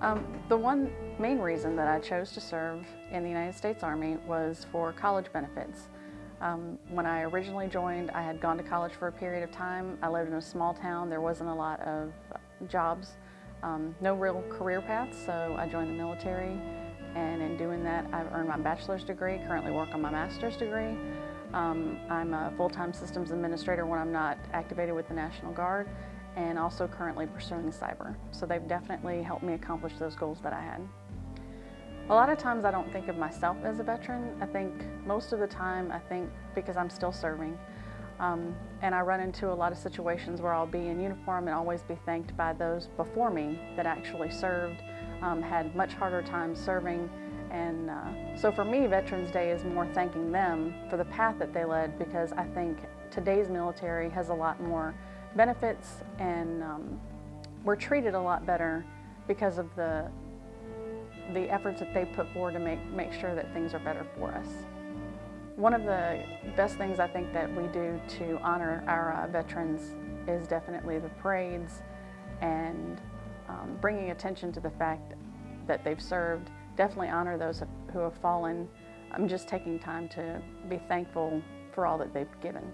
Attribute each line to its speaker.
Speaker 1: Um, the one main reason that I chose to serve in the United States Army was for college benefits. Um, when I originally joined, I had gone to college for a period of time. I lived in a small town. There wasn't a lot of jobs, um, no real career paths, so I joined the military. And in doing that, I've earned my bachelor's degree, currently work on my master's degree. Um, I'm a full-time systems administrator when I'm not activated with the National Guard and also currently pursuing cyber. So they've definitely helped me accomplish those goals that I had. A lot of times I don't think of myself as a veteran. I think most of the time I think because I'm still serving. Um, and I run into a lot of situations where I'll be in uniform and always be thanked by those before me that actually served, um, had much harder time serving. And uh, so for me, Veterans Day is more thanking them for the path that they led because I think today's military has a lot more benefits and um, we're treated a lot better because of the the efforts that they put forward to make, make sure that things are better for us. One of the best things I think that we do to honor our uh, veterans is definitely the parades and um, bringing attention to the fact that they've served. Definitely honor those who have fallen. I'm just taking time to be thankful for all that they've given.